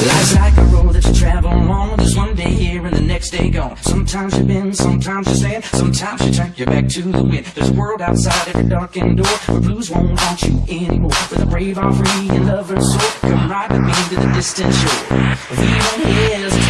Life's like a road that you travel on. There's one day here and the next day gone. Sometimes you bend, sometimes you stand Sometimes you turn your back to the wind. There's a world outside every darkened door. Where blues won't haunt you anymore. Where the brave are free and lovers soar beneath the distant shore. We you don't hear us.